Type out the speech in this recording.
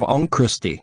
On Christie.